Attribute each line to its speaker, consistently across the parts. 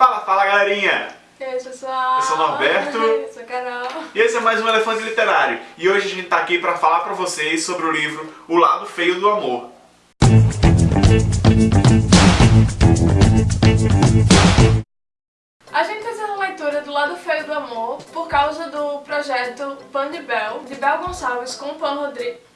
Speaker 1: Fala, fala galerinha!
Speaker 2: E aí pessoal?
Speaker 1: Eu sou o Norberto.
Speaker 2: Eu sou a Carol.
Speaker 1: E esse é mais um Elefante Literário. E hoje a gente tá aqui pra falar pra vocês sobre o livro O Lado Feio do Amor.
Speaker 2: A gente fez a leitura do Lado Feio do Amor por causa do projeto Pan de Bel, de Bel Gonçalves com Pan Rodrigues.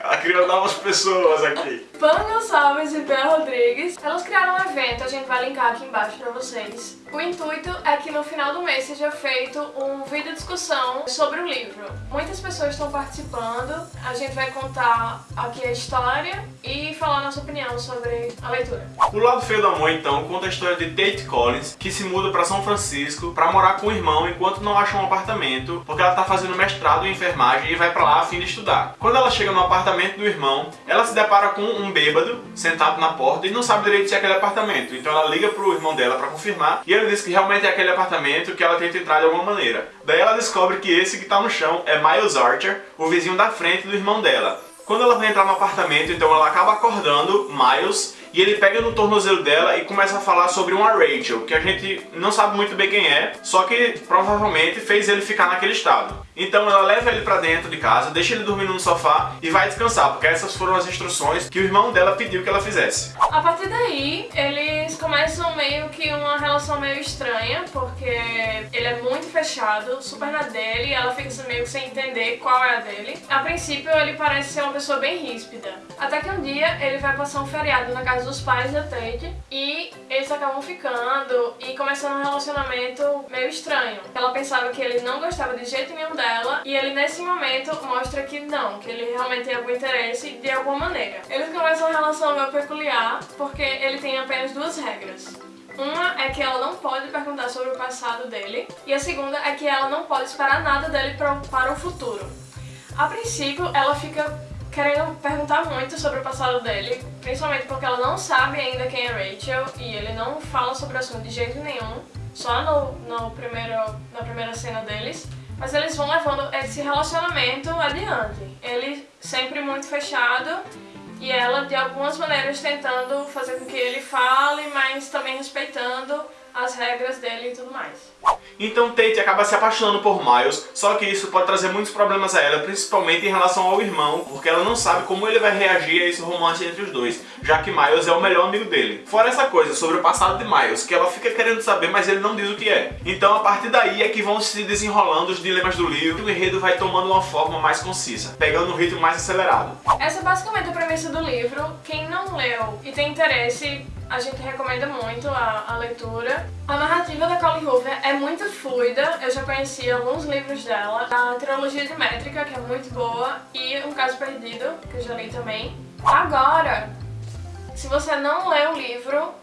Speaker 1: Ela criou novas pessoas aqui.
Speaker 2: Pan Gonçalves e Bel Rodrigues. Elas criaram um evento, a gente vai linkar aqui embaixo pra vocês. O intuito é que no final do mês seja feito um vídeo discussão sobre o livro. Muitas pessoas estão participando, a gente vai contar aqui a história e falar nossa opinião sobre a leitura.
Speaker 1: O Lado Feio do Amor, então, conta a história de Tate Collins, que se muda pra São Francisco pra morar com o irmão enquanto não acha um apartamento, porque ela tá fazendo mestrado em enfermagem e vai pra lá a fim de estudar. Quando ela chega no apartamento do irmão, ela se depara com um bêbado sentado na porta e não sabe direito se é aquele apartamento. Então ela liga pro irmão dela pra confirmar e ele diz que realmente é aquele apartamento que ela tenta entrar de alguma maneira. Daí ela descobre que esse que tá no chão é Miles Archer, o vizinho da frente do irmão dela. Quando ela vai entrar no apartamento, então ela acaba acordando Miles e ele pega no tornozelo dela e começa a falar sobre uma Rachel, que a gente não sabe muito bem quem é, só que provavelmente fez ele ficar naquele estado. Então ela leva ele pra dentro de casa, deixa ele dormindo no sofá e vai descansar, porque essas foram as instruções que o irmão dela pediu que ela fizesse.
Speaker 2: A partir daí, eles começam meio que uma relação meio estranha, porque ele é muito fechado, super na dele, ela fica meio que sem entender qual é a dele. A princípio, ele parece ser uma pessoa bem ríspida. Até que um dia, ele vai passar um feriado na casa dos pais da Tate, e eles acabam ficando e começando um relacionamento meio estranho. Ela pensava que ele não gostava de jeito nenhum dela, e ele nesse momento mostra que não, que ele realmente tem algum interesse de alguma maneira. Eles começam uma relação meio peculiar, porque ele tem apenas duas regras. Uma é que ela não pode perguntar sobre o passado dele, e a segunda é que ela não pode esperar nada dele pra, para o futuro. A princípio, ela fica querendo perguntar muito sobre o passado dele, principalmente porque ela não sabe ainda quem é Rachel, e ele não fala sobre o assunto de jeito nenhum, só no, no primeiro, na primeira cena deles. Mas eles vão levando esse relacionamento adiante. Ele sempre muito fechado e ela de algumas maneiras tentando fazer com que ele fale, mas também respeitando as regras dele e tudo mais.
Speaker 1: Então Tate acaba se apaixonando por Miles, só que isso pode trazer muitos problemas a ela, principalmente em relação ao irmão, porque ela não sabe como ele vai reagir a esse romance entre os dois, já que Miles é o melhor amigo dele. Fora essa coisa sobre o passado de Miles, que ela fica querendo saber, mas ele não diz o que é. Então a partir daí é que vão se desenrolando os dilemas do livro e o enredo vai tomando uma forma mais concisa, pegando um ritmo mais acelerado.
Speaker 2: Essa é basicamente a premissa do livro. Quem não leu e tem interesse a gente recomenda muito a, a, leitura. A narrativa da Colleen Hoover é muito fluida, eu já conheci alguns livros dela. A trilogia de Métrica, que é muito boa, e Um Caso Perdido, que eu já li também. Agora, se você não lê o livro,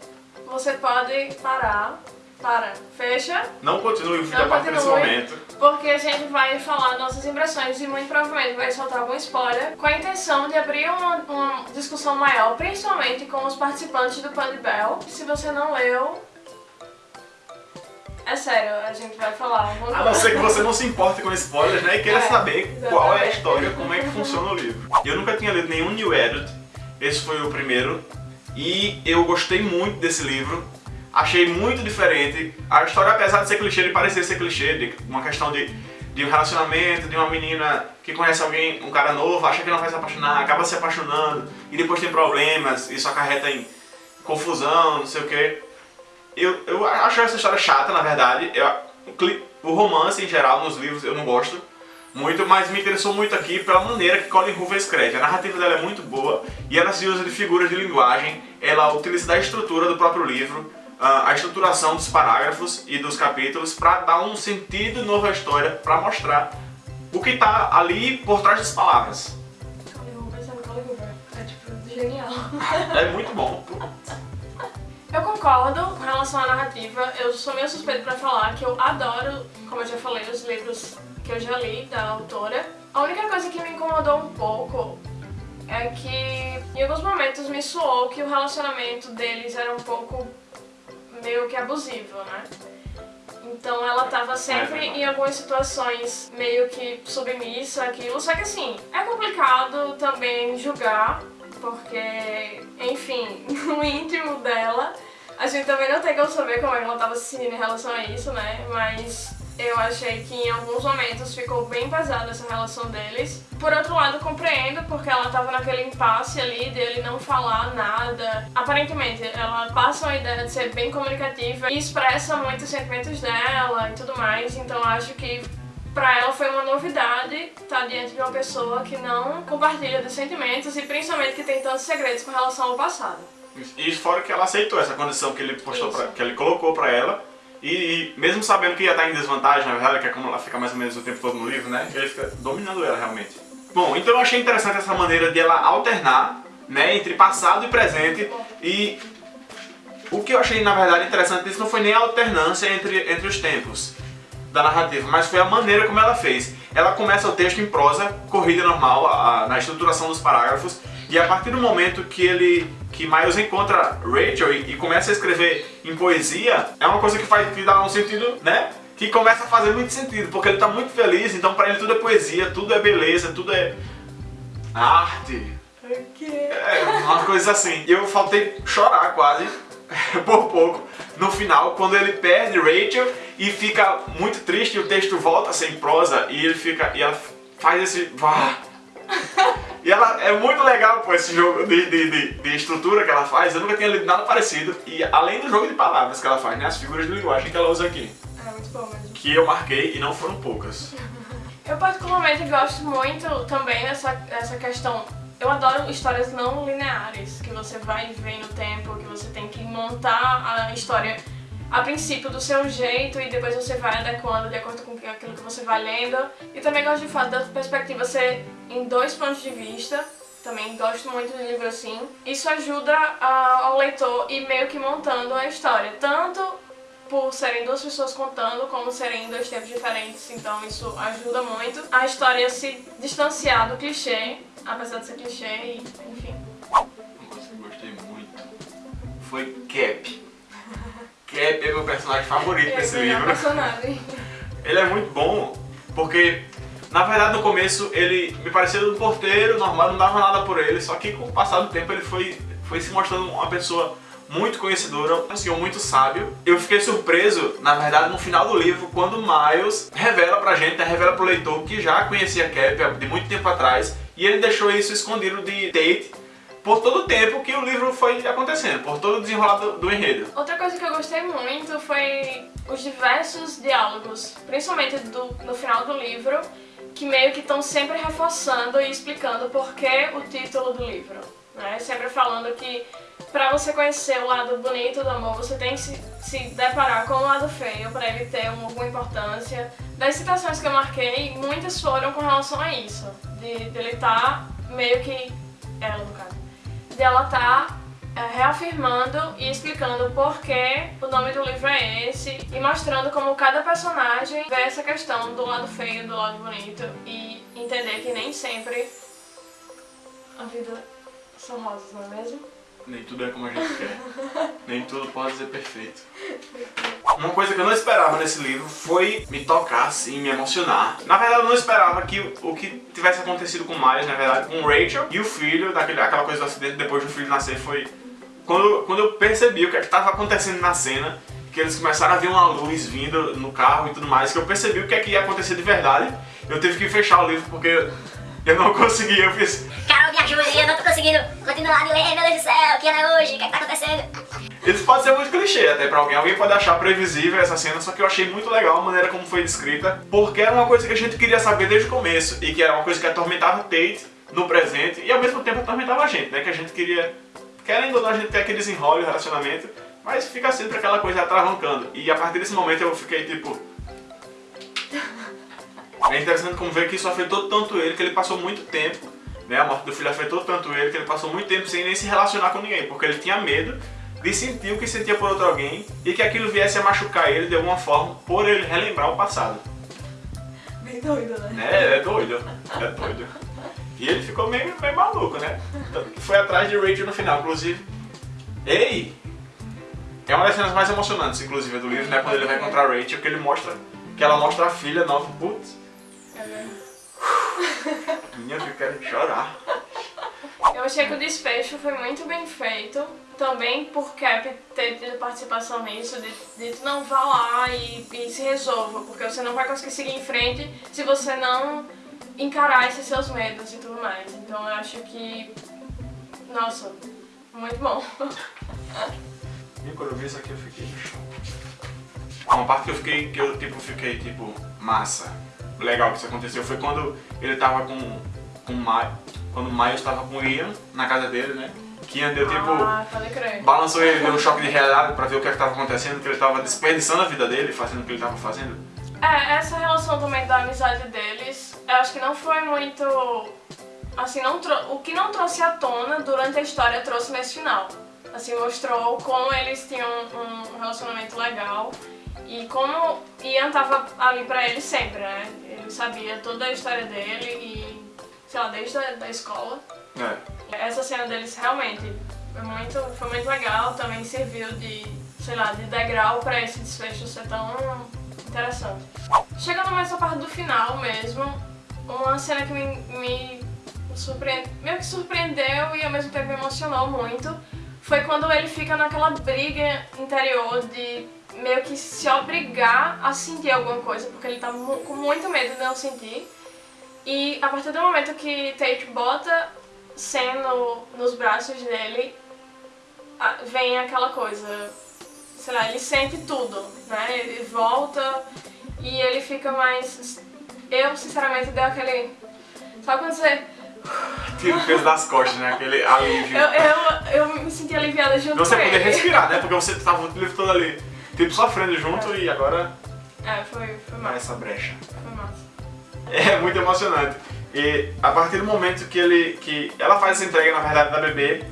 Speaker 2: você pode parar para, fecha.
Speaker 1: Não continue o vídeo a partir desse momento.
Speaker 2: Porque a gente vai falar nossas impressões e muito provavelmente vai soltar algum spoiler com a intenção de abrir uma, uma discussão maior, principalmente com os participantes do Pan de Bell. Se você não leu, é sério, a gente vai falar
Speaker 1: coisa. A não ser que você não se importe com spoilers, né? E queira é, saber exatamente. qual é a história, como é que funciona o livro. Eu nunca tinha lido nenhum New Edit, esse foi o primeiro. E eu gostei muito desse livro achei muito diferente. A história, apesar de ser clichê, de parecer ser clichê, de uma questão de, de um relacionamento, de uma menina que conhece alguém, um cara novo, acha que não vai se apaixonar, acaba se apaixonando, e depois tem problemas, isso acarreta em confusão, não sei o que. Eu, eu acho essa história chata, na verdade. Eu, o romance, em geral, nos livros, eu não gosto muito, mas me interessou muito aqui pela maneira que Colin Hoover escreve. A narrativa dela é muito boa e ela se usa de figuras de linguagem, ela utiliza da estrutura do próprio livro, a estruturação dos parágrafos e dos capítulos para dar um sentido novo à história, para mostrar o que está ali por trás das palavras.
Speaker 2: É tipo genial.
Speaker 1: É muito bom.
Speaker 2: Concordo com relação à narrativa, eu sou meio suspeito pra falar que eu adoro, como eu já falei, os livros que eu já li da autora. A única coisa que me incomodou um pouco é que em alguns momentos me soou que o relacionamento deles era um pouco meio que abusivo, né? Então ela tava sempre é em algumas situações meio que submissa aquilo, só que assim, é complicado também julgar, porque, enfim, no íntimo dela, a gente também não tem como saber como é ela tava se sentindo em relação a isso, né? Mas eu achei que em alguns momentos ficou bem pesada essa relação deles. Por outro lado, compreendo, porque ela tava naquele impasse ali dele não falar nada. Aparentemente, ela passa uma ideia de ser bem comunicativa e expressa muito os sentimentos dela e tudo mais, então acho que pra ela foi uma novidade estar diante de uma pessoa que não compartilha dos sentimentos e principalmente que tem tantos segredos com relação ao passado.
Speaker 1: E fora que ela aceitou essa condição que ele postou pra, que ele colocou pra ela e, e, mesmo sabendo que ia estar em desvantagem, na verdade, que é como ela fica mais ou menos o tempo todo no livro, né? Ele fica dominando ela realmente. Bom, então eu achei interessante essa maneira de ela alternar, né, entre passado e presente e o que eu achei na verdade interessante disso não foi nem a alternância entre, entre os tempos da narrativa, mas foi a maneira como ela fez. Ela começa o texto em prosa, corrida normal, a, a, na estruturação dos parágrafos, e a partir do momento que ele que Miles encontra Rachel e, e, começa a escrever em poesia, é uma coisa que faz que dá um sentido, né? Que começa a fazer muito sentido, porque ele está muito feliz, então para ele tudo é poesia, tudo é beleza, tudo é arte.
Speaker 2: Quê?
Speaker 1: É, uma coisa assim. Eu faltei chorar quase, por pouco, no final, quando ele perde Rachel e fica muito triste e o texto volta sem prosa e ele fica. e ela faz esse. E ela é muito legal pô, esse jogo de, de, de, de, estrutura que ela faz. Eu nunca tinha lido nada parecido. E além do jogo de palavras que ela faz, né? As figuras de linguagem que ela usa aqui.
Speaker 2: É muito bom mesmo.
Speaker 1: Que eu marquei e não foram poucas.
Speaker 2: Eu particularmente gosto muito também dessa, dessa questão. Eu adoro histórias não lineares, que você vai ver no tempo, que você tem que montar a história a princípio do seu jeito e depois você vai adequando de acordo com aquilo que você vai lendo. E também gosto de fato da perspectiva ser em dois pontos de vista. Também gosto muito de livro assim. Isso ajuda a, ao leitor ir meio que montando a história. Tanto por serem duas pessoas contando, como serem dois tempos diferentes, então isso ajuda muito a história se distanciar do clichê, apesar de ser clichê, e, enfim.
Speaker 1: Eu gostei muito foi Cap. Cap é meu personagem favorito desse
Speaker 2: é
Speaker 1: livro.
Speaker 2: Personagem.
Speaker 1: Ele é muito bom porque, na verdade, no começo ele me parecia um porteiro normal, não dava nada por ele, só que com o passar do tempo ele foi, foi se mostrando uma pessoa muito conhecedora, um senhor muito sábio. Eu fiquei surpreso, na verdade, no final do livro, quando Miles revela pra gente, né, revela pro leitor que já conhecia Cap de muito tempo atrás, e ele deixou isso escondido de Tate por todo o tempo que o livro foi acontecendo, por todo o desenrolado do enredo.
Speaker 2: Outra coisa que eu gostei muito foi os diversos diálogos, principalmente do, no final do livro, que meio que estão sempre reforçando e explicando por que o título do livro. Né? Sempre falando que para você conhecer o lado bonito do amor, você tem que se, se deparar com o lado feio para ele ter uma, alguma importância. Das citações que eu marquei, muitas foram com relação a isso, de, de ele estar tá meio que... ela, no caso dela tá é, reafirmando e explicando por que o nome do livro é esse e mostrando como cada personagem vê essa questão do lado feio, do lado bonito e entender que nem sempre a vida são rosas, não é mesmo?
Speaker 1: Nem tudo é como a gente quer. Nem tudo pode ser perfeito. Uma coisa que eu não esperava nesse livro foi me tocar assim, me emocionar. Na verdade eu não esperava que o que tivesse acontecido com Miles, na verdade, com Rachel e o filho, daquele, aquela coisa do acidente depois do filho nascer foi... Quando, quando eu percebi o que é estava acontecendo na cena, que eles começaram a ver uma luz vindo no carro e tudo mais, que eu percebi o que é que ia acontecer de verdade, eu tive que fechar o livro porque eu não consegui, eu fiz...
Speaker 3: Carol, me ajuda, eu não tô conseguindo. Continuar de ler, meu Deus do céu, o que é hoje, o que é que tá acontecendo?
Speaker 1: Isso pode ser muito clichê até pra alguém, alguém pode achar previsível essa cena, só que eu achei muito legal a maneira como foi descrita, porque era uma coisa que a gente queria saber desde o começo, e que era uma coisa que atormentava Tate no presente, e ao mesmo tempo atormentava a gente, né, que a gente queria, querendo ou não, a gente ter aquele desenrole, relacionamento, mas fica sempre aquela coisa atravancando, e a partir desse momento eu fiquei tipo... É interessante como ver que isso afetou tanto ele que ele passou muito tempo, né? A morte do filho afetou tanto ele que ele passou muito tempo sem nem se relacionar com ninguém, porque ele tinha medo de sentir o que sentia por outro alguém e que aquilo viesse a machucar ele de alguma forma por ele relembrar o passado.
Speaker 2: Bem doido, né?
Speaker 1: É, é doido, é doido. E ele ficou meio, meio maluco, né? Foi atrás de Rachel no final, inclusive. Ei! É uma das cenas mais emocionantes, inclusive, do livro, né? Quando ele vai encontrar Rachel, que ele mostra que ela mostra a filha nova. Putz, eu quero chorar.
Speaker 2: Eu Eu achei que o desfecho foi muito bem feito, também por Cap ter tido participação nisso, de, de não vá lá e, e se resolva, porque você não vai conseguir seguir em frente se você não encarar esses seus medos e tudo mais. Então eu acho que, nossa, muito bom.
Speaker 1: E quando eu vi isso aqui eu fiquei no chão. Uma parte que eu fiquei, que eu tipo, fiquei tipo, massa, legal que isso aconteceu foi quando ele tava com, com o Maio, quando o Maio estava com o Ian na casa dele, né? Que Ian deu tipo,
Speaker 2: Ah,
Speaker 1: balançou ele, deu um choque de realidade pra ver o que estava acontecendo, que ele tava desperdiçando a vida dele, fazendo o que ele tava fazendo.
Speaker 2: É, essa relação também da amizade deles, eu acho que não foi muito. Assim, não o que não trouxe à tona durante a história trouxe nesse final. Assim, mostrou como eles tinham um relacionamento legal e como Ian tava ali pra ele sempre, né? Sabia toda a história dele e, sei lá, desde a da escola.
Speaker 1: É.
Speaker 2: Essa cena deles realmente foi muito, foi muito legal, também serviu de, sei lá, de degrau pra esse desfecho ser tão interessante. Chegando mais à parte do final mesmo, uma cena que me, me surpreende, meio que surpreendeu e ao mesmo tempo me emocionou muito, foi quando ele fica naquela briga interior de meio que se obrigar a sentir alguma coisa, porque ele tá mu- com muito medo de não sentir. E a partir do momento que Tate bota Sam no, nos braços dele, a- vem aquela coisa, sei lá, ele sente tudo, né? Ele volta e ele fica mais. Eu, sinceramente, deu aquele. Sabe quando você.
Speaker 1: Tira o peso das costas, né? Aquele alívio.
Speaker 2: Eu, eu, eu me senti aliviada junto
Speaker 1: Você
Speaker 2: com
Speaker 1: poder
Speaker 2: ele.
Speaker 1: respirar, né? Porque você tava o livro todo ali, tipo, sofrendo junto e agora
Speaker 2: É, foi, foi massa.
Speaker 1: essa brecha.
Speaker 2: Foi massa.
Speaker 1: É muito emocionante. E a partir do momento que ele que ela faz essa entrega, na verdade, da bebê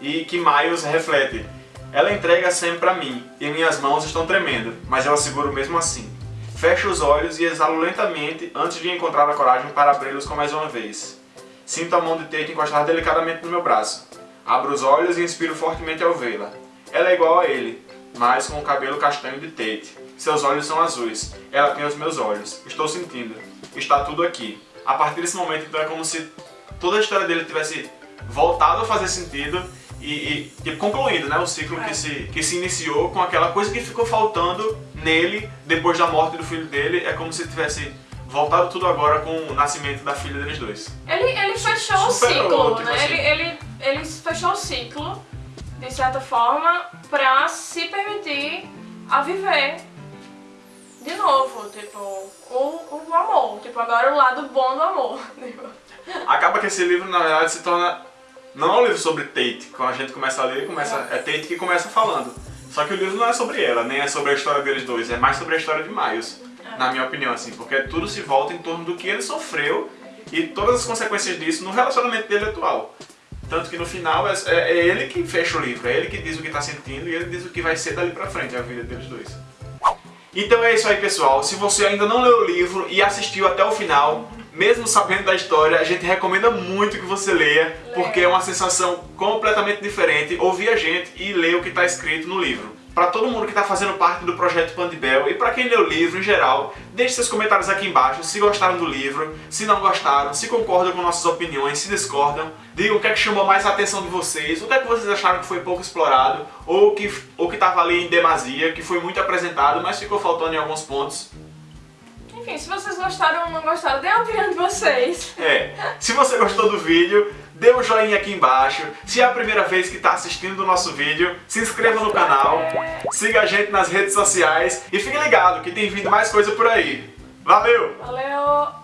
Speaker 1: e que Miles reflete. Ela entrega sempre pra mim e minhas mãos estão tremendo, mas eu a seguro mesmo assim. Fecho os olhos e exalo lentamente antes de encontrar a coragem para abri-los com mais uma vez. Sinto a mão de Tate encostar delicadamente no meu braço. Abro os olhos e inspiro fortemente ao vê-la. Ela é igual a ele, mas com o cabelo castanho de Tate. Seus olhos são azuis. Ela tem os meus olhos. Estou sentindo. Está tudo aqui. A partir desse momento, então, é como se toda a história dele tivesse voltado a fazer sentido e, e tipo, concluindo né, o ciclo
Speaker 2: É.
Speaker 1: que, se, que se iniciou com aquela coisa que ficou faltando nele depois da morte do filho dele. É como se tivesse voltado tudo agora com o nascimento da filha deles dois.
Speaker 2: Ele, ele fechou o
Speaker 1: Superou,
Speaker 2: ciclo,
Speaker 1: tipo
Speaker 2: né?
Speaker 1: assim.
Speaker 2: Ele, ele, ele fechou o ciclo, de certa forma, pra se permitir a viver de novo, tipo, o, o amor. Tipo, agora o lado bom do amor. tipo.
Speaker 1: Acaba que esse livro, na verdade, se torna. Não é um livro sobre Tate. Quando a gente começa a ler, começa... é Tate que começa falando. Só que o livro não é sobre ela, nem é sobre a história deles dois, é mais sobre a história de Miles, na minha opinião, assim, porque tudo se volta em torno do que ele sofreu e todas as consequências disso no relacionamento dele atual. Tanto que no final é, é- é ele que fecha o livro, é ele que diz o que tá sentindo e ele diz o que vai ser dali pra frente, a vida deles dois. Então é isso aí, pessoal. Se você ainda não leu o livro e assistiu até o final, mesmo sabendo da história, a gente recomenda muito que você leia, porque é uma sensação completamente diferente ouvir a gente e ler o que está escrito no livro. Para todo mundo que está fazendo parte do projeto Pandibel e para quem leu o livro em geral, deixe seus comentários aqui embaixo se gostaram do livro, se não gostaram, se concordam com nossas opiniões, se discordam, digam o que é que chamou mais a atenção de vocês, o que é que vocês acharam que foi pouco explorado, ou que ou que estava ali em demasia, que foi muito apresentado, mas ficou faltando em alguns pontos.
Speaker 2: Enfim, se vocês gostaram ou não gostaram, dê a opinião de vocês.
Speaker 1: É, se você gostou do vídeo, dê um joinha aqui embaixo. Se é a primeira vez que está assistindo o nosso vídeo, se inscreva no canal, siga a gente nas redes sociais e fique ligado que tem vindo mais coisa por aí. Valeu!
Speaker 2: Valeu!